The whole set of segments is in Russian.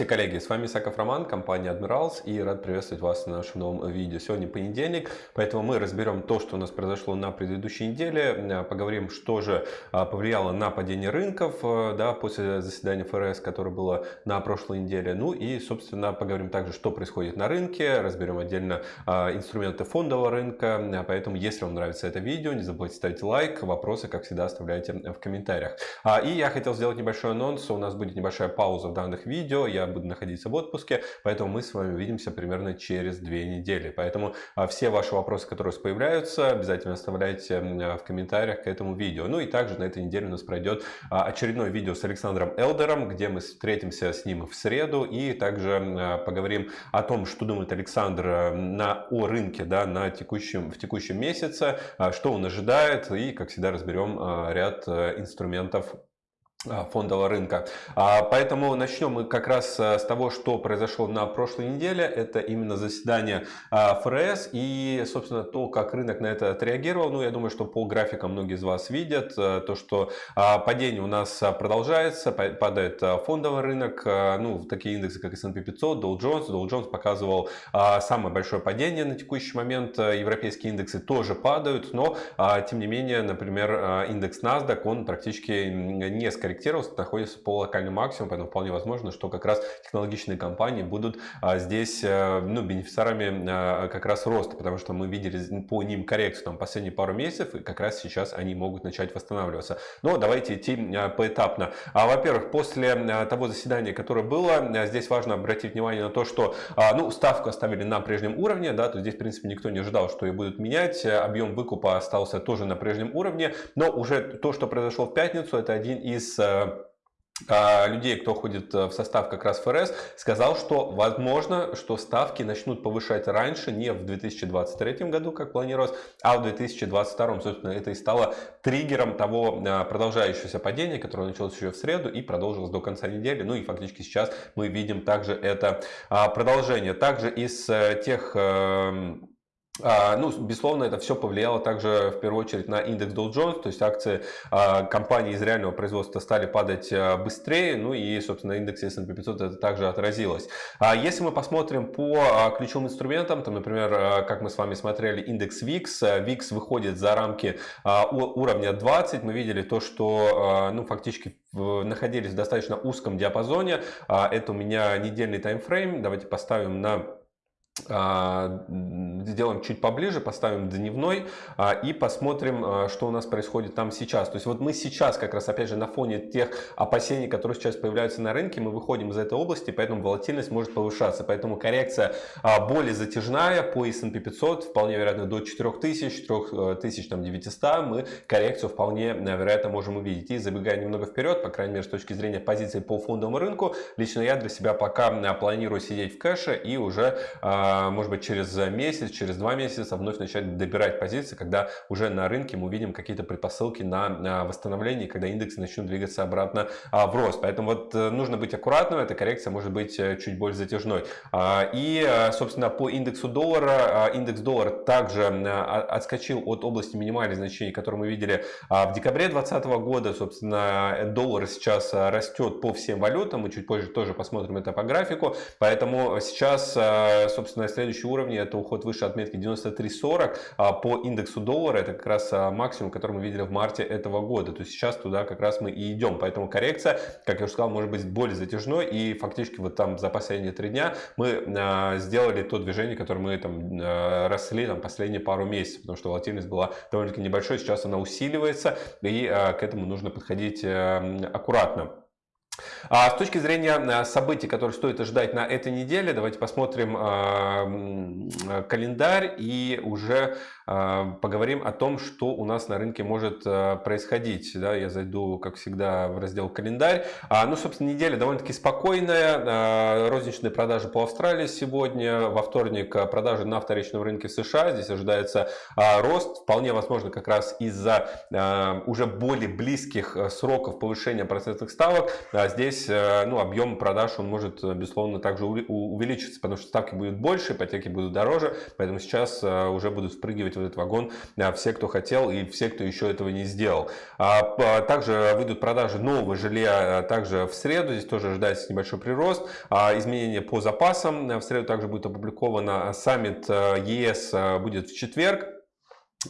Здравствуйте, коллеги! С вами Исаков Роман, компания Admirals и рад приветствовать вас на нашем новом видео. Сегодня понедельник, поэтому мы разберем то, что у нас произошло на предыдущей неделе, поговорим, что же а, повлияло на падение рынков а, да, после заседания ФРС, которое было на прошлой неделе. Ну и, собственно, поговорим также, что происходит на рынке, разберем отдельно а, инструменты фондового рынка. Поэтому, если вам нравится это видео, не забудьте ставить лайк, вопросы, как всегда, оставляйте в комментариях. И я хотел сделать небольшой анонс, у нас будет небольшая пауза в данных видео, я буду находиться в отпуске, поэтому мы с вами увидимся примерно через две недели. Поэтому а, все ваши вопросы, которые появляются, обязательно оставляйте а, в комментариях к этому видео. Ну и также на этой неделе у нас пройдет а, очередное видео с Александром Элдером, где мы встретимся с ним в среду и также поговорим о том, что думает Александр на, о рынке да, на текущем, в текущем месяце, что он ожидает и, как всегда, разберем ряд инструментов а, фондового рынка. А, поэтому начнем мы как раз э, с того, что произошло на прошлой неделе. Это именно заседание а, ФРС и, собственно, то, как рынок на это отреагировал. Ну, я думаю, что по графикам многие из вас видят э, то, что падение у нас продолжается, падает фондовый рынок. Ну, такие индексы, как S&P 500, Dow Jones. Dow Jones показывал самое большое падение на текущий момент. Европейские индексы тоже падают, но, тем не менее, например, индекс NASDAQ, он практически несколько скорректировался, находится по локальному максимуму, поэтому вполне возможно, что как раз технологичные компании будут а, здесь э, ну, бенефициарами а, как раз роста, потому что мы видели по ним коррекцию там, последние пару месяцев, и как раз сейчас они могут начать восстанавливаться. Но давайте идти а, поэтапно. Во-первых, после того заседания, которое было, здесь важно обратить внимание на то, что ну, ставку оставили на прежнем уровне, да, то здесь, в принципе, никто не ожидал, что ее будут менять, объем выкупа остался тоже на прежнем уровне, но уже то, что произошло в пятницу, это один из Э, а, людей, кто ходит э, в состав как раз ФРС, сказал, что возможно, что ставки начнут повышать раньше, не в 2023 году, как планировалось, а в 2022. Собственно, это и стало триггером того э, продолжающегося падения, которое началось еще в среду и продолжилось до конца недели. Ну и фактически сейчас мы видим также это а, продолжение. Также из тех эм, а, ну, безусловно, это все повлияло также в первую очередь на индекс Dow Jones, то есть акции а, компаний из реального производства стали падать а, быстрее, ну и, собственно, индекс S&P 500 это также отразилось. Если мы посмотрим по ключевым инструментам, там, например, как мы с вами смотрели индекс VIX, VIX выходит за рамки уровня 20, мы видели то, что, ну, фактически находились в достаточно узком диапазоне, это у меня недельный таймфрейм, давайте поставим на а, сделаем чуть поближе, поставим дневной а, и посмотрим, а, что у нас происходит там сейчас. То есть вот мы сейчас как раз опять же на фоне тех опасений, которые сейчас появляются на рынке, мы выходим из этой области, поэтому волатильность может повышаться. Поэтому коррекция более затяжная по S&P 500, вполне вероятно до 4000, 4900 мы коррекцию вполне вероятно можем увидеть. И забегая немного вперед, по крайней мере с точки зрения позиции по фондовому рынку, лично я для себя пока планирую сидеть в кэше и уже а, может быть, через месяц, через два месяца вновь начать добирать позиции, когда уже на рынке мы увидим какие-то предпосылки на восстановление, когда индексы начнут двигаться обратно а, в рост. Поэтому вот э, нужно быть аккуратным, эта коррекция может быть э, чуть более затяжной. А, и, э, собственно, по индексу доллара, индекс доллара также отскочил от области минимальных значений, которые мы видели в декабре 2020 года. Собственно, доллар сейчас растет по всем валютам, мы чуть позже тоже посмотрим это по графику. Поэтому сейчас, собственно, собственно, следующий уровень это уход выше отметки 93.40 а по индексу доллара. Это как раз а, максимум, который мы видели в марте этого года. То есть сейчас туда как раз мы и идем. Поэтому коррекция, как я уже сказал, может быть более затяжной. И фактически вот там за последние три дня мы а, сделали то движение, которое мы там росли там последние пару месяцев. Потому что волатильность была довольно-таки небольшой. Сейчас она усиливается. И к этому нужно подходить аккуратно. А с точки зрения э, событий, которые стоит ожидать на этой неделе, давайте посмотрим э, календарь и уже поговорим о том, что у нас на рынке может происходить. Да, я зайду, как всегда, в раздел календарь. А, ну, собственно, неделя довольно-таки спокойная. Розничные продажи по Австралии сегодня. Во вторник продажи на вторичном рынке США. Здесь ожидается рост. Вполне возможно, как раз из-за уже более близких сроков повышения процентных ставок. Здесь ну, объем продаж он может, безусловно, также увеличиться, потому что ставки будут больше, ипотеки будут дороже, поэтому сейчас уже будут впрыгивать в этот вагон все, кто хотел и все, кто еще этого не сделал. А, также выйдут продажи нового жилья также в среду, здесь тоже ожидается небольшой прирост. Изменения по запасам в среду также будет опубликовано. Саммит ЕС будет в четверг.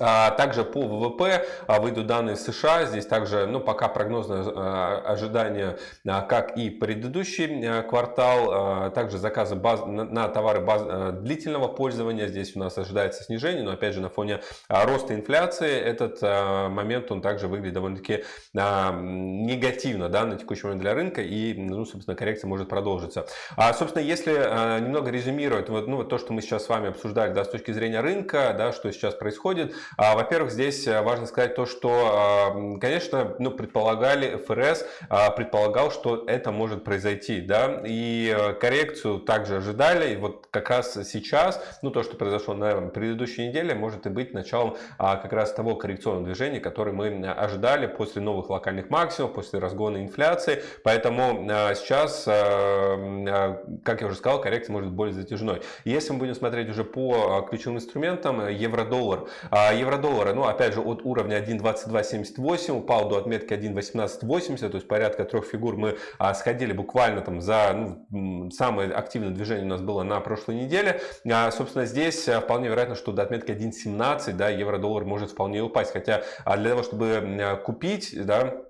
А, также по ВВП а, выйдут данные США. Здесь также, ну, пока прогнозное а, ожидание, как и предыдущий квартал. Также заказы баз, на товары баз, длительного пользования. Здесь у нас ожидается снижение, но опять же на фоне роста инфляции этот момент он также выглядит довольно-таки негативно да, на текущий момент для рынка. И, ну, собственно, коррекция может продолжиться. А, собственно, если немного резюмировать вот, ну, вот то, что мы сейчас с вами обсуждали да, с точки зрения рынка, да, что сейчас происходит, во-первых, здесь э, важно сказать то, что, а, конечно, ну, предполагали, ФРС а, предполагал, что это может произойти, да, и э, коррекцию также ожидали, и вот как раз сейчас, ну, то, что произошло на предыдущей неделе, может и быть началом как раз того коррекционного движения, который мы ожидали после новых локальных максимумов, после разгона инфляции, поэтому сейчас, как я уже сказал, коррекция может быть более затяжной. Если мы будем смотреть уже по ключевым инструментам, евро-доллар, евро-доллара, ну, опять же, от уровня 1.2278 упал до отметки 1.1880, то есть порядка трех фигур мы а, сходили буквально там за, ну, самое активное движение у нас было на прошлой неделе. А, собственно, здесь а, вполне вероятно, что до отметки 1.17, да, евро-доллар может вполне упасть, хотя а, для того, чтобы купить, да,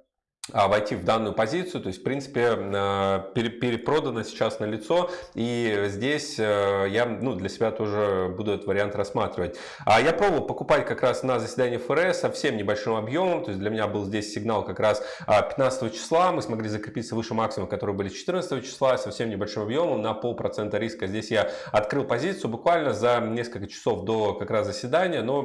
войти в данную позицию, то есть в принципе а, перепродано сейчас на лицо. И здесь э, я ну, для себя тоже буду этот вариант рассматривать. А я пробовал покупать как раз на заседании ФРС совсем небольшим объемом, то есть для меня был здесь сигнал как раз 15 а, числа, мы смогли закрепиться выше максимума, которые были 14 числа, совсем небольшим объемом на полпроцента риска. Здесь я открыл позицию буквально за несколько часов до как раз заседания, но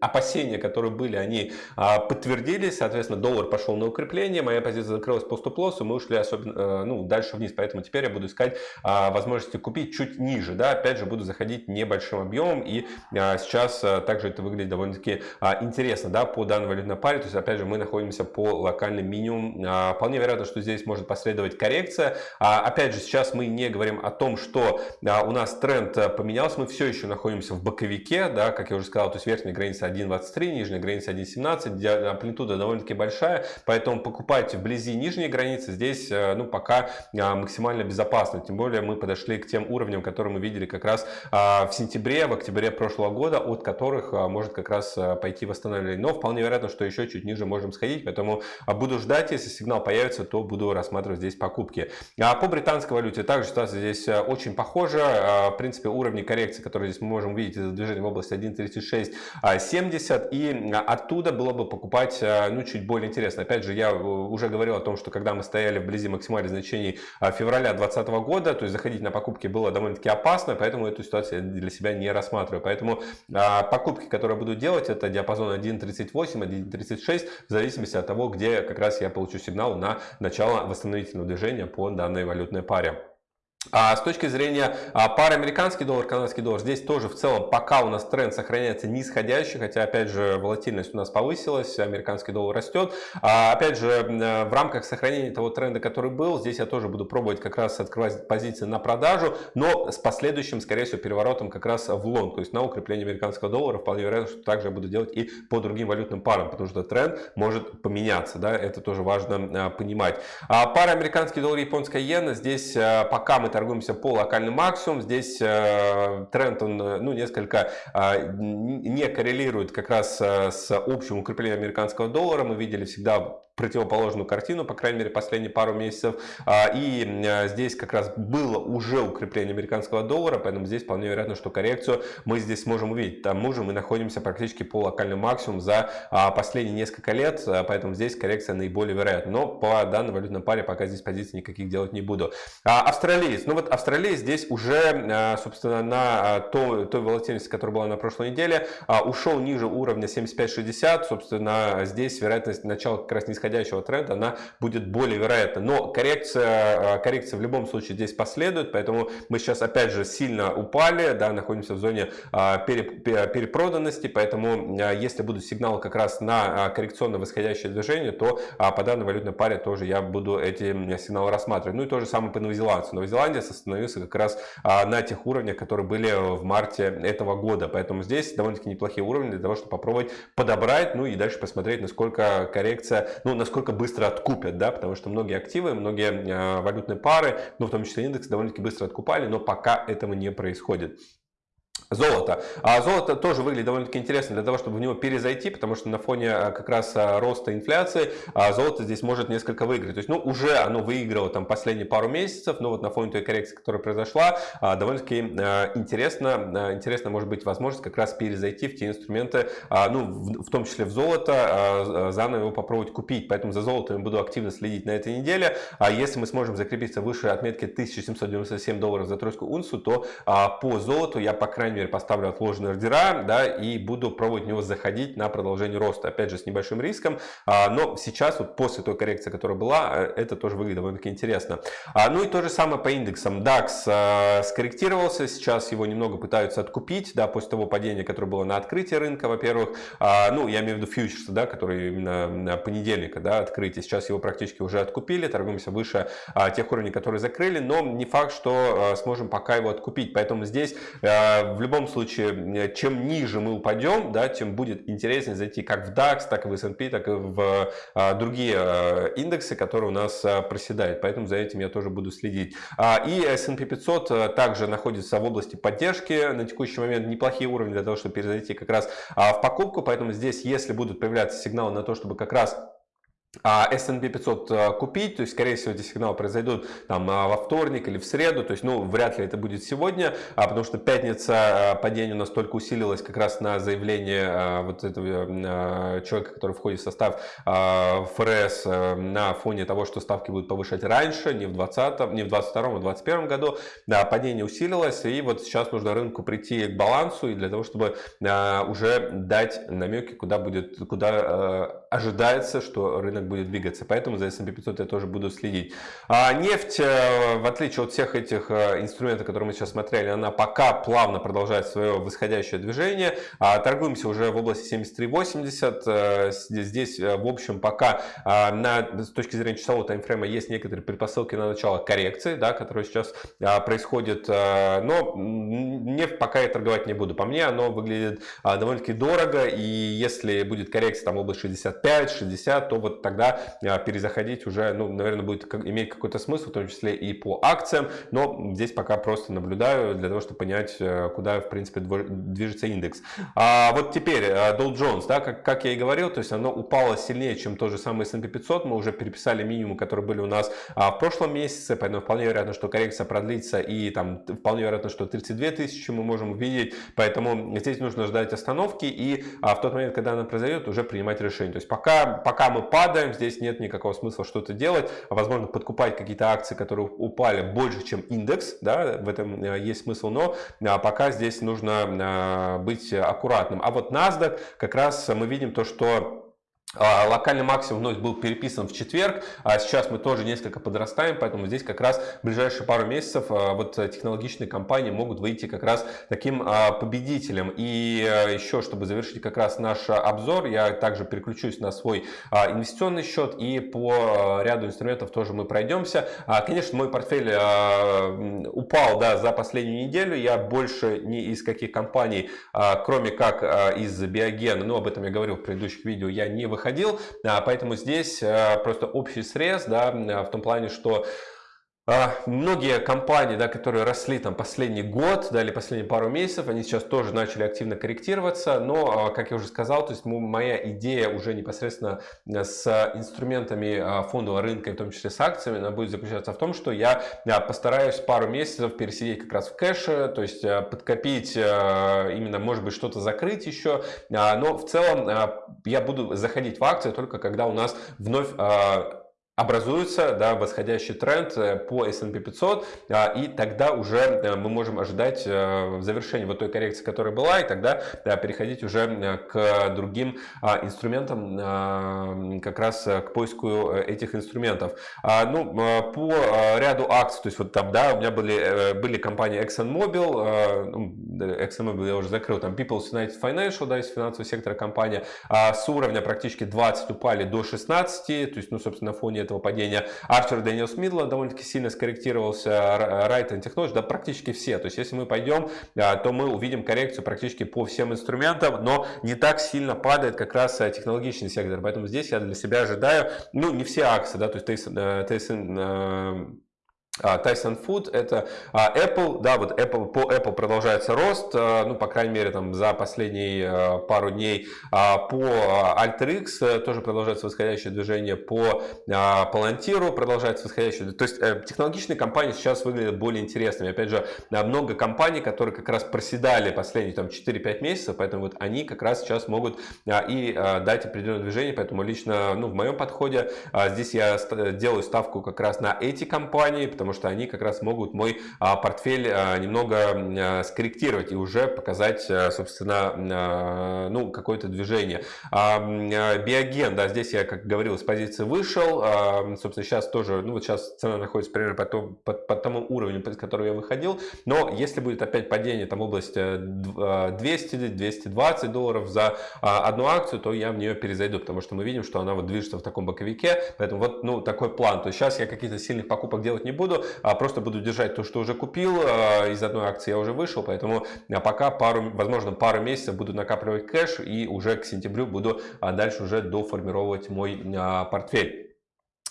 опасения, которые были, они подтвердились, соответственно, доллар доллар пошел на укрепление, моя позиция закрылась по стоп-лоссу, мы ушли особенно, э, ну, дальше вниз, поэтому теперь я буду искать а, возможности купить чуть ниже, да, опять же буду заходить небольшим объемом, и а, сейчас а, также это выглядит довольно-таки а, интересно, да, по данной валютной паре, то есть опять же мы находимся по локальным минимум, а, вполне вероятно, что здесь может последовать коррекция, а, опять же сейчас мы не говорим о том, что а, у нас тренд поменялся, мы все еще находимся в боковике, да, как я уже сказал, то есть верхняя граница 1.23, нижняя граница 1.17, амплитуда довольно-таки большая, большая, поэтому покупать вблизи нижней границы здесь э, ну, пока а, максимально безопасно. Тем более мы подошли к тем уровням, которые мы видели как раз а, в сентябре, в октябре прошлого года, от которых а, может как раз пойти восстановление. Но вполне вероятно, что еще чуть ниже можем сходить, поэтому буду ждать, если сигнал появится, то буду рассматривать здесь покупки. А по британской валюте также ситуация здесь очень похожа. В принципе, уровни коррекции, которые здесь мы можем увидеть, это движение в области 1.3670, и оттуда было бы покупать ну, чуть более интересно. Опять же, я э, уже говорил о том, что когда мы стояли вблизи максимальных значений а, февраля 2020 года, то есть заходить на покупки было довольно-таки опасно, поэтому эту ситуацию я для себя не рассматриваю. Поэтому а, покупки, которые буду делать, это диапазон 1.38, 1.36, в зависимости от того, где как раз я получу сигнал на начало восстановительного движения по данной валютной паре. А с точки зрения а, пары американский доллар, канадский доллар, здесь тоже в целом пока у нас тренд сохраняется нисходящий, хотя опять же волатильность у нас повысилась, американский доллар растет. А, опять же в рамках сохранения того тренда, который был, здесь я тоже буду пробовать как раз открывать позиции на продажу, но с последующим, скорее всего, переворотом как раз в лонг, то есть на укрепление американского доллара. Вполне вероятно, что также я буду делать и по другим валютным парам, потому что тренд может поменяться, да, это тоже важно понимать. Пара американский доллар, японская иена, здесь пока мы торгуемся по локальным максимум. Здесь э, тренд, он э, ну, несколько э, не коррелирует как раз с общим укреплением американского доллара. Мы видели всегда противоположную картину, по крайней мере, последние пару месяцев. А, и а, здесь как раз было уже укрепление американского доллара, поэтому здесь вполне вероятно, что коррекцию мы здесь сможем увидеть. К тому же мы находимся практически по локальному максимуму за а, последние несколько лет, поэтому здесь коррекция наиболее вероятна. Но по данной валютной паре пока здесь позиций никаких делать не буду. Австралиец. Ну вот австралиец здесь уже, собственно, на той, той волатильности, которая была на прошлой неделе, ушел ниже уровня 75-60. Собственно, здесь вероятность начала как раз нисходящего тренда, она будет более вероятна. Но коррекция, коррекция в любом случае здесь последует, поэтому мы сейчас опять же сильно упали, да, находимся в зоне перепроданности, поэтому если будут сигналы как раз на коррекционно восходящее движение, то по данной валютной паре тоже я буду эти сигналы рассматривать. Ну и то же самое по новозеландцу. Новозеландия остановился как раз на тех уровнях, которые были в марте этого года. Поэтому здесь довольно-таки неплохие уровни для того, чтобы попробовать подобрать, ну и дальше посмотреть, насколько коррекция, ну насколько быстро откупят, да, потому что многие активы, многие э, валютные пары, ну в том числе индекс довольно-таки быстро откупали, но пока этого не происходит. Золото. А золото тоже выглядит довольно-таки интересно для того, чтобы в него перезайти, потому что на фоне а, как раз а, роста инфляции а, золото здесь может несколько выиграть. То есть, ну, уже оно выиграло там последние пару месяцев, но вот на фоне той коррекции, которая произошла, довольно-таки интересно, интересно может быть возможность как раз перезайти в те инструменты, ну, в том числе в золото, заново его попробовать купить. Поэтому за золотом я буду активно следить на этой неделе. А если мы сможем закрепиться выше отметки 1797 долларов за тройскую унцию, то по золоту я, по крайней мере, поставлю отложенные ордера, да, и буду пробовать в него заходить на продолжение роста, опять же, с небольшим риском, а, но сейчас, вот после той коррекции, которая была, э, это тоже выглядит довольно-таки интересно. А, ну и то же самое по индексам. DAX а, скорректировался, сейчас его немного пытаются откупить, да, после того падения, которое было на открытии рынка, во-первых, ну, я имею в виду фьючерсы, да, которые именно понедельника, да, открытие, сейчас его практически уже откупили, торгуемся выше тех уровней, которые закрыли, но не факт, что сможем пока его откупить, поэтому здесь в любом случае, чем ниже мы упадем, да, тем будет интереснее зайти как в DAX, так и в S&P, так и в а, другие а, индексы, которые у нас а, проседают. Поэтому за этим я тоже буду следить. И S&P 500 а, также находится в области поддержки. На текущий момент неплохие уровни для того, чтобы перезайти как раз в покупку. Поэтому здесь, если будут появляться сигналы на то, чтобы как раз S&P 500 э, купить, то есть, скорее всего, эти сигналы произойдут там э, во вторник или в среду, то есть, ну, вряд ли это будет сегодня, а потому что пятница э, падение настолько усилилось как раз на заявление вот этого человека, который входит в состав ФРС на фоне того, что ставки будут повышать раньше, не в 20 не в 22 а в 21 году, да, падение усилилось, и вот сейчас нужно рынку прийти к балансу, и для того, чтобы уже дать намеки, куда будет, куда ожидается, что рынок будет двигаться. Поэтому за S&P 500 я тоже буду следить. А нефть, э, в отличие от всех этих э, инструментов, которые мы сейчас смотрели, она пока плавно продолжает свое восходящее движение. А торгуемся уже в области 73.80. Э, здесь, в общем, пока на, с точки зрения часового таймфрейма есть некоторые предпосылки на начало коррекции, да, которая сейчас происходит. Но нефть пока я торговать не буду. По мне оно выглядит довольно-таки дорого. И если будет коррекция там в области 65-60, то вот тогда а, перезаходить уже, ну, наверное, будет иметь какой-то смысл, в том числе и по акциям, но здесь пока просто наблюдаю для того, чтобы понять, э, куда, в принципе, движется индекс. А вот теперь э, Dow Jones, да, как, как я и говорил, то есть оно упало сильнее, чем тот же самый S&P 500, мы уже переписали минимум, которые были у нас а, в прошлом месяце, поэтому вполне вероятно, что коррекция продлится и там вполне вероятно, что 32 тысячи мы можем увидеть, поэтому здесь нужно ждать остановки и а, в тот момент, когда она произойдет, уже принимать решение. То есть пока, пока мы падаем, падаем, здесь нет никакого смысла что-то делать, возможно подкупать какие-то акции, которые упали больше, чем индекс, да, в этом э, есть смысл, но а, пока здесь нужно а, быть аккуратным. А вот NASDAQ как раз мы видим то, что локальный максимум вновь был переписан в четверг, а сейчас мы тоже несколько подрастаем, поэтому здесь как раз в ближайшие пару месяцев а, вот технологичные компании могут выйти как раз таким а, победителем. И еще, чтобы завершить как раз наш обзор, я также переключусь на свой инвестиционный счет и по ряду инструментов тоже мы пройдемся. Конечно, мой портфель упал да, за последнюю неделю, я больше ни из каких компаний, кроме как из Биогена, ну об этом я говорил в предыдущих видео, я не выходил выходил, а, поэтому здесь а, просто общий срез, да, в том плане, что многие компании, да, которые росли там последний год да, или последние пару месяцев, они сейчас тоже начали активно корректироваться, но, как я уже сказал, то есть моя идея уже непосредственно с инструментами фондового рынка, в том числе с акциями, она будет заключаться в том, что я постараюсь пару месяцев пересидеть как раз в кэше, то есть подкопить, именно, может быть, что-то закрыть еще, но в целом я буду заходить в акции только когда у нас вновь образуется да, восходящий тренд э, по S&P 500, а, и тогда уже э, мы можем ожидать э, завершения вот той коррекции, которая была, и тогда да, переходить уже к другим а, инструментам, а, как раз к поиску этих инструментов. Ну, по ряду акций, то есть вот там, да, у меня были, были компании ExxonMobil, ну, ExxonMobil я уже закрыл, там People's United Financial, да, из финансового сектора компания, с уровня практически 20 упали до 16, то есть, ну, собственно, на фоне этого падения. Арчер Дэниелс Мидла довольно-таки сильно скорректировался, and Technology, да практически все. То есть если мы пойдем, а, то мы увидим коррекцию практически по всем инструментам, но не так сильно падает как раз э, технологичный сектор. Поэтому здесь я для себя ожидаю, ну не все акции, да, то есть Tyson, А, Tyson Food это а, Apple, да, вот Apple, по Apple продолжается рост, а, ну, по крайней мере, там, за последние пару дней. По AlterX э, тоже продолжается восходящее движение, по Palantir продолжается восходящее То есть, э, технологичные компании сейчас выглядят более интересными. Опять же, много компаний, которые как раз проседали последние там 4-5 месяцев, поэтому вот они как раз сейчас могут и дать определенное движение, поэтому лично, ну, в моем подходе здесь я делаю ставку как раз на эти компании, потому потому что они как раз могут мой а, портфель а, немного а, скорректировать и уже показать, собственно, ну, какое-то движение. Биоген, да, здесь я, как говорил, с позиции вышел, собственно, сейчас тоже, ну, вот сейчас цена находится примерно по, тому, по, по тому уровню, под который я выходил, но если будет опять падение, там, область 200-220 долларов за одну акцию, то я в нее перезайду, потому что мы видим, что она вот движется в таком боковике, поэтому вот, ну, такой план. То есть сейчас я каких-то сильных покупок делать не буду, буду, а просто буду держать то, что уже купил. А, из одной акции я уже вышел, поэтому а, пока пару, возможно, пару месяцев буду накапливать кэш и уже к сентябрю буду дальше уже доформировать мой портфель.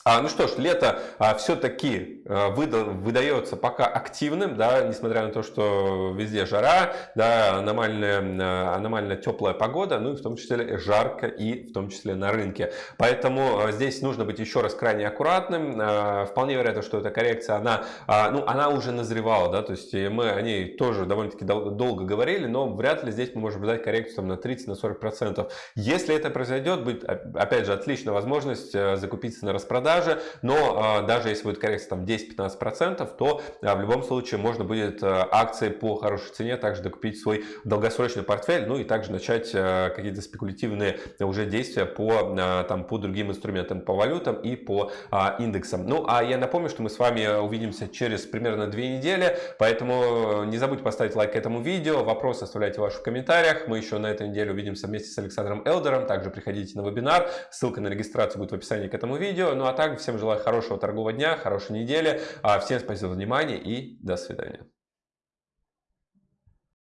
А, ну что ж, лето а, все-таки а, выда, выдается пока активным, да, несмотря на то, что везде жара, да, аномальная, а, аномально теплая погода, ну и в том числе жарко и в том числе на рынке. Поэтому а, здесь нужно быть еще раз крайне аккуратным. А, вполне вероятно, что эта коррекция, она, а, ну, она уже назревала, да, то есть мы о ней тоже довольно-таки дол долго говорили, но вряд ли здесь мы можем ждать коррекцию там, на 30-40%. Если это произойдет, будет, опять же, отличная возможность закупиться на распродаже продажи, но а, даже если будет коррекция там 10-15%, то а, в любом случае можно будет а, акции по хорошей цене также докупить свой долгосрочный портфель, ну и также начать какие-то спекулятивные уже действия по, там, по другим инструментам, по валютам и по индексам. Ну а я напомню, что мы с вами увидимся через примерно две недели, поэтому не забудьте поставить лайк этому видео, вопросы оставляйте ваши в комментариях. Мы еще на этой неделе увидимся вместе с Александром Элдером, также приходите на вебинар, ссылка на регистрацию будет в описании к этому видео. Ну а также всем желаю хорошего торгового дня, хорошей недели. А, всем спасибо за внимание и до свидания.